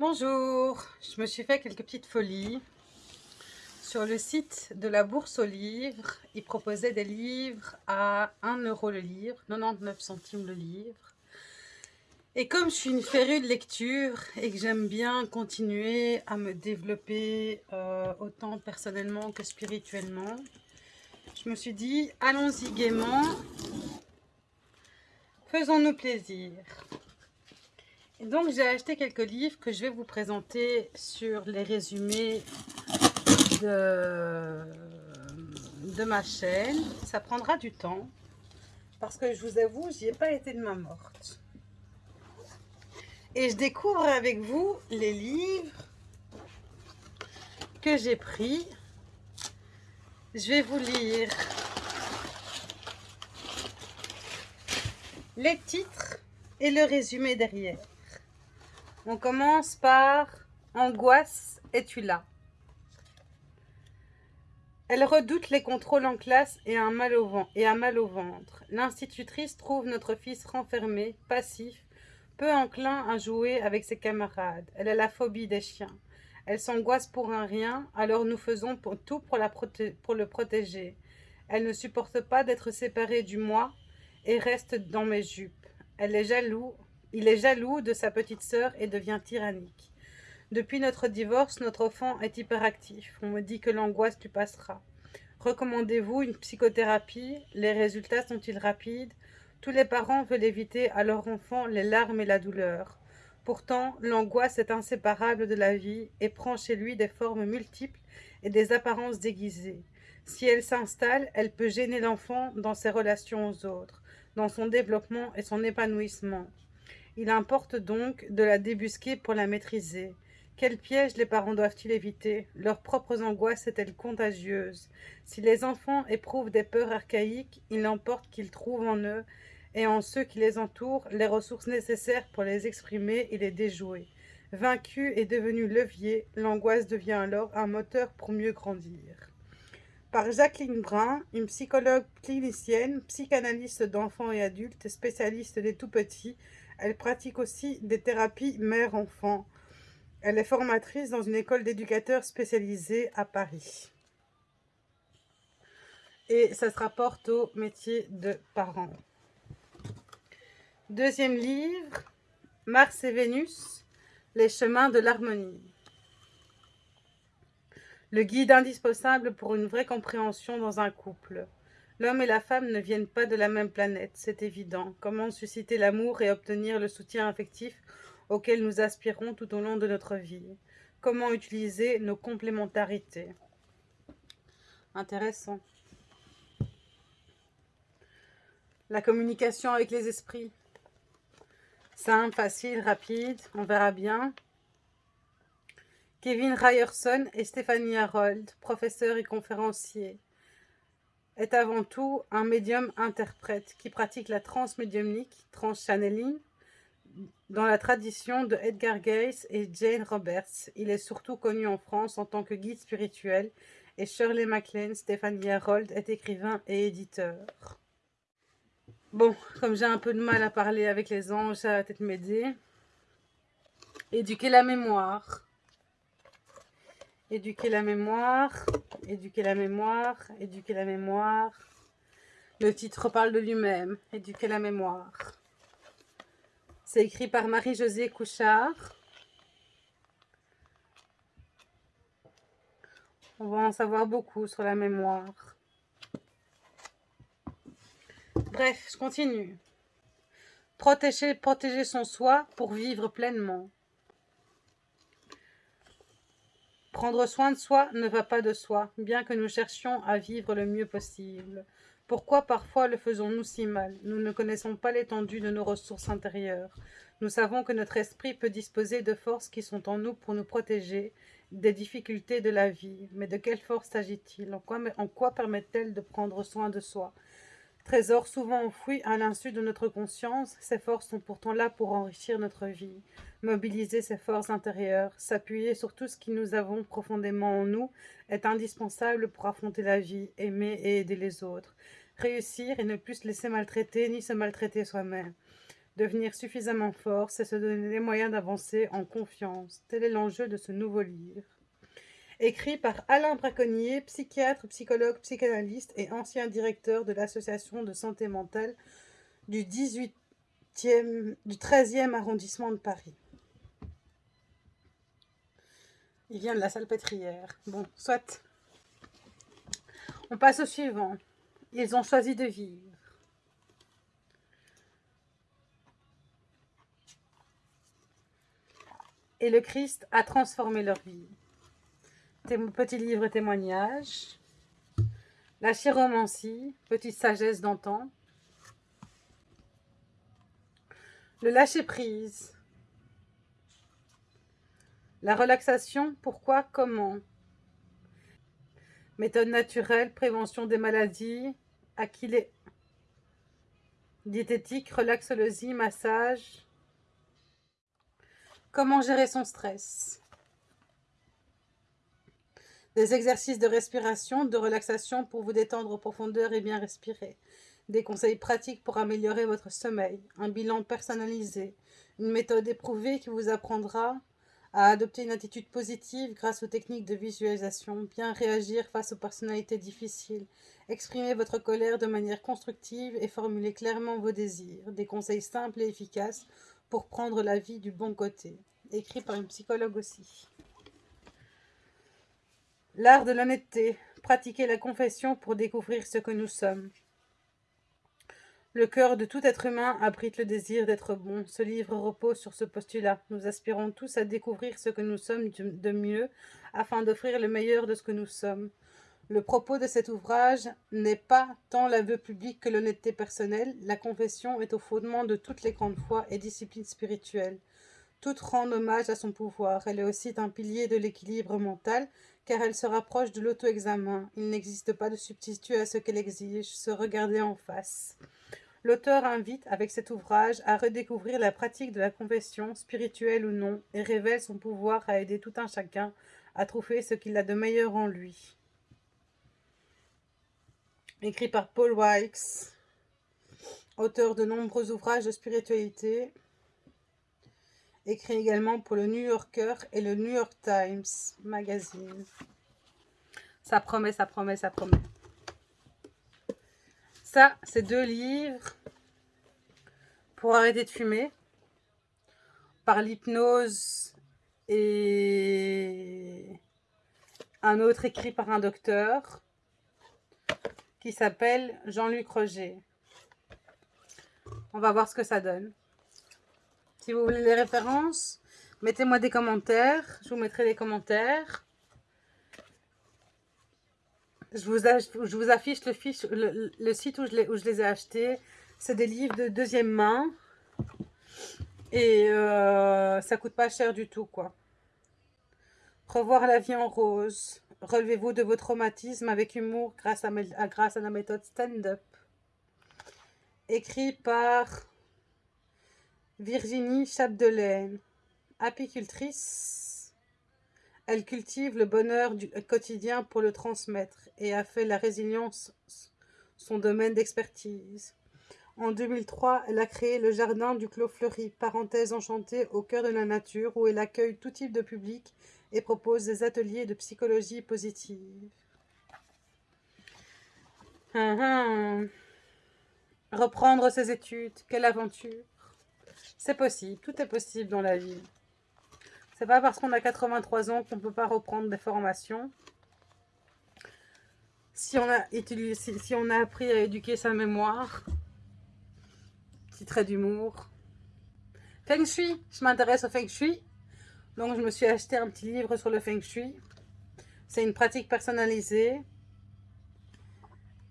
Bonjour, je me suis fait quelques petites folies. Sur le site de la Bourse aux livres, ils proposaient des livres à 1 euro le livre, 99 centimes le livre. Et comme je suis une férue de lecture et que j'aime bien continuer à me développer euh, autant personnellement que spirituellement, je me suis dit, allons-y gaiement, faisons-nous plaisir. Donc j'ai acheté quelques livres que je vais vous présenter sur les résumés de, de ma chaîne. Ça prendra du temps parce que je vous avoue, j'y ai pas été de ma morte. Et je découvre avec vous les livres que j'ai pris je vais vous lire les titres et le résumé derrière. On commence par « Angoisse, es-tu là ?» Elle redoute les contrôles en classe et a, mal au et a mal au ventre. L'institutrice trouve notre fils renfermé, passif, peu enclin à jouer avec ses camarades. Elle a la phobie des chiens. Elle s'angoisse pour un rien, alors nous faisons tout pour, le protéger. Elle ne supporte pas d'être séparée du moi et reste dans mes jupes. Elle est jaloux, il est jaloux de sa petite sœur et devient tyrannique. Depuis notre divorce, notre enfant est hyperactif. On me dit que l'angoisse lui passera. Recommandez-vous une psychothérapie? Les résultats sont-ils rapides? Tous les parents veulent éviter à leur enfant les larmes et la douleur. Pourtant, l'angoisse est inséparable de la vie et prend chez lui des formes multiples et des apparences déguisées. Si elle s'installe, elle peut gêner l'enfant dans ses relations aux autres, dans son développement et son épanouissement. Il importe donc de la débusquer pour la maîtriser. Quels pièges les parents doivent-ils éviter? Leurs propres angoisses est-elle contagieuse? Si les enfants éprouvent des peurs archaïques, il importe qu'ils trouvent en eux et en ceux qui les entourent les ressources nécessaires pour les exprimer et les déjouer. Vaincu et devenu levier, l'angoisse devient alors un moteur pour mieux grandir. Par Jacqueline Brun, une psychologue clinicienne, psychanalyste d'enfants et adultes, spécialiste des tout-petits, elle pratique aussi des thérapies mère-enfant. Elle est formatrice dans une école d'éducateurs spécialisée à Paris. Et ça se rapporte au métier de parent. Deuxième livre, Mars et Vénus, les chemins de l'harmonie. Le guide indispensable pour une vraie compréhension dans un couple. L'homme et la femme ne viennent pas de la même planète, c'est évident. Comment susciter l'amour et obtenir le soutien affectif auquel nous aspirons tout au long de notre vie? Comment utiliser nos complémentarités? Intéressant. La communication avec les esprits. Simple, facile, rapide, on verra bien. Kevin Ryerson et Stéphanie Harold, professeur et conférencier, est avant tout un médium-interprète qui pratique la transmédiumnique, transchanneling, dans la tradition de Edgar Cayce et Jane Roberts. Il est surtout connu en France en tant que guide spirituel et Shirley MacLaine, Stéphanie Harold est écrivain et éditeur. Bon, comme j'ai un peu de mal à parler avec les anges, ça va peut-être m'aider. Éduquer la mémoire. Éduquer la mémoire. Éduquer la mémoire. Éduquer la mémoire. Le titre parle de lui-même. Éduquer la mémoire. C'est écrit par Marie-Josée Couchard. On va en savoir beaucoup sur la mémoire. Bref, je continue. Protéger, protéger son soi pour vivre pleinement. Prendre soin de soi ne va pas de soi, bien que nous cherchions à vivre le mieux possible. Pourquoi parfois le faisons-nous si mal? Nous ne connaissons pas l'étendue de nos ressources intérieures. Nous savons que notre esprit peut disposer de forces qui sont en nous pour nous protéger des difficultés de la vie. Mais de quelle force s'agit-il? En quoi, quoi permettent-elles de prendre soin de soi? Trésor souvent enfoui à l'insu de notre conscience, ces forces sont pourtant là pour enrichir notre vie. Mobiliser ces forces intérieures, s'appuyer sur tout ce que nous avons profondément en nous, est indispensable pour affronter la vie, aimer et aider les autres. Réussir et ne plus se laisser maltraiter ni se maltraiter soi-même. Devenir suffisamment fort, c'est se donner les moyens d'avancer en confiance. Tel est l'enjeu de ce nouveau livre. Écrit par Alain Braconnier, psychiatre, psychologue, psychanalyste et ancien directeur de l'association de santé mentale du, 18e, du 13e arrondissement de Paris. Il vient de la salpêtrière. Bon, soit. On passe au suivant. Ils ont choisi de vivre. Et le Christ a transformé leur vie. Petit livre témoignage. La chiromancie, petite sagesse d'antan. Le lâcher-prise. La relaxation, pourquoi, comment Méthode naturelle, prévention des maladies, Aquilée. Diététique, relaxologie, massage. Comment gérer son stress Des exercices de respiration, de relaxation pour vous détendre en profondeur et bien respirer. Des conseils pratiques pour améliorer votre sommeil. Un bilan personnalisé. Une méthode éprouvée qui vous apprendra à adopter une attitude positive grâce aux techniques de visualisation, bien réagir face aux personnalités difficiles, exprimer votre colère de manière constructive et formuler clairement vos désirs, des conseils simples et efficaces pour prendre la vie du bon côté, écrit par une psychologue aussi. L'art de l'honnêteté, pratiquer la confession pour découvrir ce que nous sommes. Le cœur de tout être humain abrite le désir d'être bon. Ce livre repose sur ce postulat. Nous aspirons tous à découvrir ce que nous sommes de mieux, afin d'offrir le meilleur de ce que nous sommes. Le propos de cet ouvrage n'est pas tant l'aveu public que l'honnêteté personnelle. La confession est au fondement de toutes les grandes foi et disciplines spirituelles. Toutes rendent hommage à son pouvoir. Elle est aussi un pilier de l'équilibre mental, car elle se rapproche de l'auto-examen. Il n'existe pas de substitut à ce qu'elle exige, se regarder en face. L'auteur invite, avec cet ouvrage, à redécouvrir la pratique de la confession, spirituelle ou non, et révèle son pouvoir à aider tout un chacun à trouver ce qu'il a de meilleur en lui. Écrit par Paul Wykes, auteur de nombreux ouvrages de spiritualité, écrit également pour le New Yorker et le New York Times Magazine. Ça promet, ça promet, ça promet. Ça, c'est deux livres pour arrêter de fumer par l'hypnose et un autre écrit par un docteur qui s'appelle Jean-Luc Roger. On va voir ce que ça donne. Si vous voulez les références, mettez-moi des commentaires. Je vous mettrai des commentaires. Je vous, affiche le, site où je, les, ai achetés. C'est des livres de deuxième main. Et euh, ça coûte pas cher du tout, quoi. Revoir la vie en rose. Relevez-vous de vos traumatismes avec humour grâce à, grâce à la méthode stand-up. Écrit par Virginie Chapdelaine, apicultrice elle cultive le bonheur du quotidien pour le transmettre et a fait la résilience son domaine d'expertise. En 2003, elle a créé le Jardin du Clos Fleuri, parenthèse enchantée au cœur de la nature, où elle accueille tout type de public et propose des ateliers de psychologie positive. Hum, hum. Reprendre ses études, quelle aventure C'est possible, tout est possible dans la vie. C'est pas parce qu'on a 83 ans qu'on ne peut pas reprendre des formations. Si on, a appris à éduquer sa mémoire, petit trait d'humour. Feng Shui, je m'intéresse au Feng Shui. Donc je me suis acheté un petit livre sur le Feng Shui. C'est une pratique personnalisée.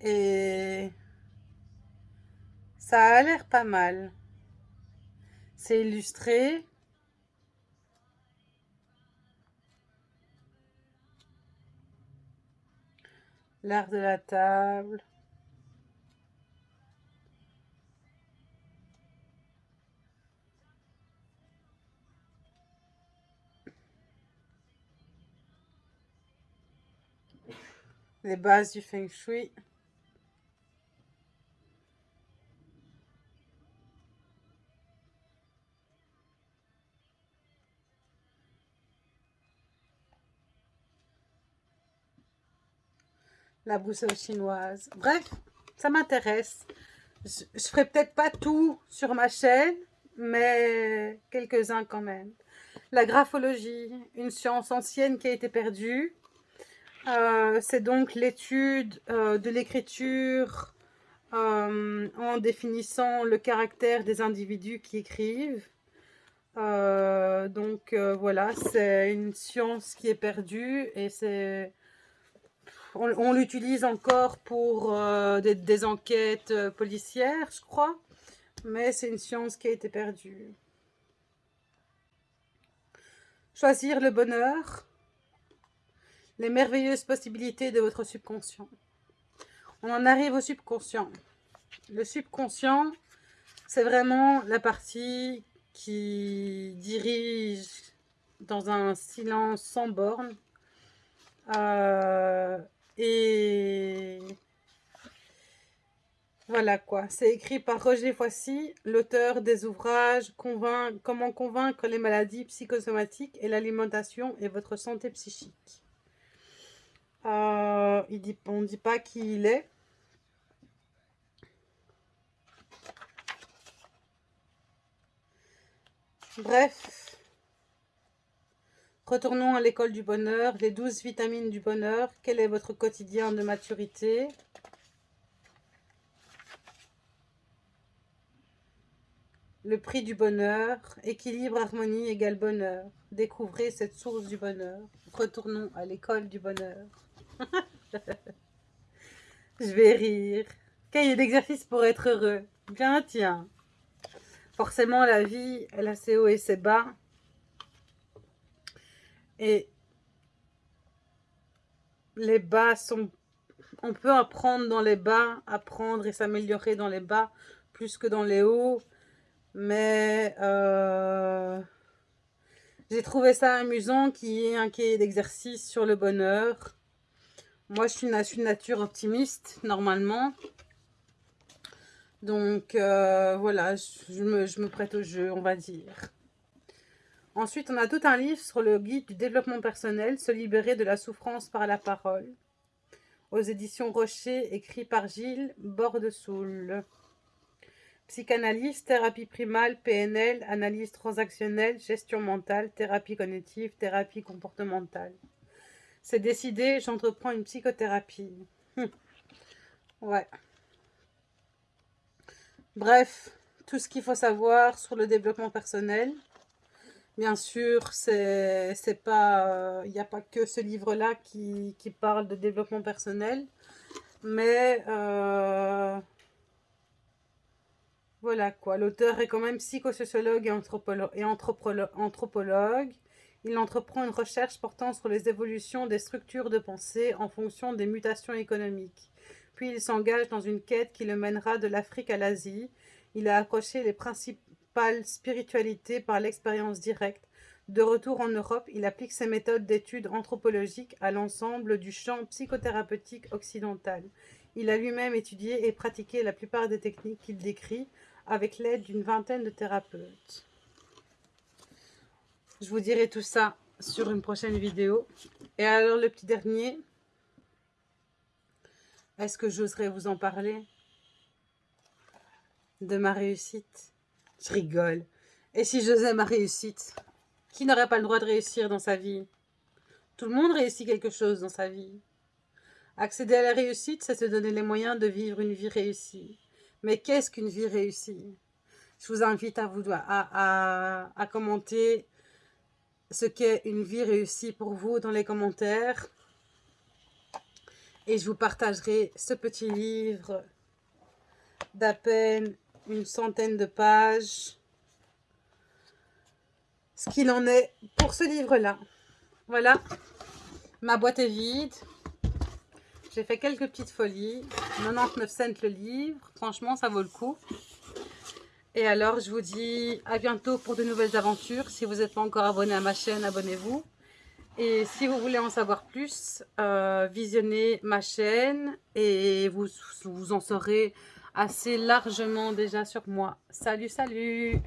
Et ça a l'air pas mal. C'est illustré. l'art de la table. Les bases du feng shui. La boussole chinoise. Bref, ça m'intéresse. Je, ne ferai peut-être pas tout sur ma chaîne, mais quelques-uns quand même. La graphologie, une science ancienne qui a été perdue. Euh, c'est donc l'étude euh, de l'écriture euh, en définissant le caractère des individus qui écrivent. donc voilà, c'est une science qui est perdue et c'est on, l'utilise encore pour des, des, enquêtes policières, je crois, mais c'est une science qui a été perdue. Choisir le bonheur, les merveilleuses possibilités de votre subconscient. On en arrive au subconscient. Le subconscient, c'est vraiment la partie qui dirige dans un silence sans borne. Euh, et voilà quoi, c'est écrit par Roger Foissy, l'auteur des ouvrages Comment convaincre les maladies psychosomatiques et l'alimentation et votre santé psychique. Euh, on ne dit pas qui il est. Bref, retournons à l'école du bonheur, les douze vitamines du bonheur. Quel est votre quotidien de maturité? Le prix du bonheur, équilibre, harmonie égale bonheur. Découvrez cette source du bonheur. Retournons à l'école du bonheur. Je vais rire. Cahier d'exercice pour être heureux. Bien, tiens. Forcément, la vie, elle a ses hauts et ses bas. Et les bas sont... On peut apprendre dans les bas, apprendre et s'améliorer dans les bas plus que dans les hauts mais euh, j'ai trouvé ça amusant qu'il y ait un cahier d'exercice sur le bonheur. Moi, je suis une, nature optimiste, normalement. Donc, euh, voilà, je me, je me prête au jeu, on va dire. Ensuite, on a tout un livre sur le guide du développement personnel, se libérer de la souffrance par la parole, aux éditions Rocher, écrit par Gilles Bordesoul. Psychanalyse, thérapie primale, PNL, analyse transactionnelle, gestion mentale, thérapie cognitive, thérapie comportementale. C'est décidé, j'entreprends une psychothérapie. Hum. Ouais. Bref, tout ce qu'il faut savoir sur le développement personnel. Bien sûr, il n'y a pas que ce livre-là qui, parle de développement personnel, mais euh, voilà quoi, l'auteur est quand même psychosociologue et, et anthropologue. Il entreprend une recherche portant sur les évolutions des structures de pensée en fonction des mutations économiques. Puis il s'engage dans une quête qui le mènera de l'Afrique à l'Asie. Il a accroché les principales spiritualités par l'expérience directe. De retour en Europe, il applique ses méthodes d'études anthropologiques à l'ensemble du champ psychothérapeutique occidental. Il a lui-même étudié et pratiqué la plupart des techniques qu'il décrit, avec l'aide d'une vingtaine de thérapeutes. Je vous dirai tout ça sur une prochaine vidéo. Et alors le petit dernier, est-ce que j'oserais vous en parler De ma réussite? Je rigole. Et si j'osais ma réussite Qui n'aurait pas le droit de réussir dans sa vie? Tout le monde réussit quelque chose dans sa vie. Accéder à la réussite, c'est se donner les moyens de vivre une vie réussie. Mais qu'est-ce qu'une vie réussie? Je vous invite à, vous, à, à, commenter ce qu'est une vie réussie pour vous dans les commentaires. Et je vous partagerai ce petit livre d'à peine une centaine de pages. Ce qu'il en est pour ce livre-là. Voilà, ma boîte est vide. J'ai fait quelques petites folies. 99 cents le livre. Franchement, ça vaut le coup. Et alors, je vous dis à bientôt pour de nouvelles aventures. Si vous n'êtes pas encore abonné à ma chaîne, abonnez-vous. Et si vous voulez en savoir plus, euh, visionnez ma chaîne et vous, vous en saurez assez largement déjà sur moi. Salut, salut